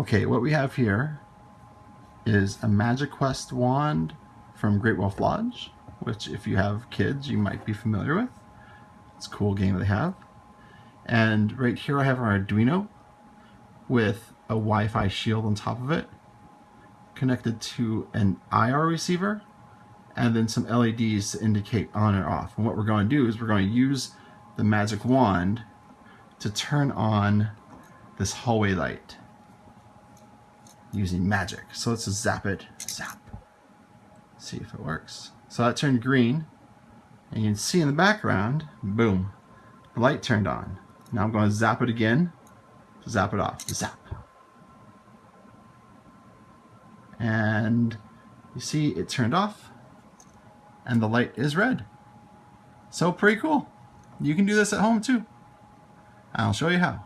Okay, what we have here is a Magic Quest wand from Great Wolf Lodge, which if you have kids, you might be familiar with. It's a cool game they have. And right here I have our Arduino with a Wi-Fi shield on top of it, connected to an IR receiver, and then some LEDs to indicate on or off. And what we're going to do is we're going to use the magic wand to turn on this hallway light using magic. So let's zap it, zap. See if it works. So that turned green, and you can see in the background, boom, the light turned on. Now I'm going to zap it again, zap it off, zap. And you see it turned off, and the light is red. So pretty cool. You can do this at home too. I'll show you how.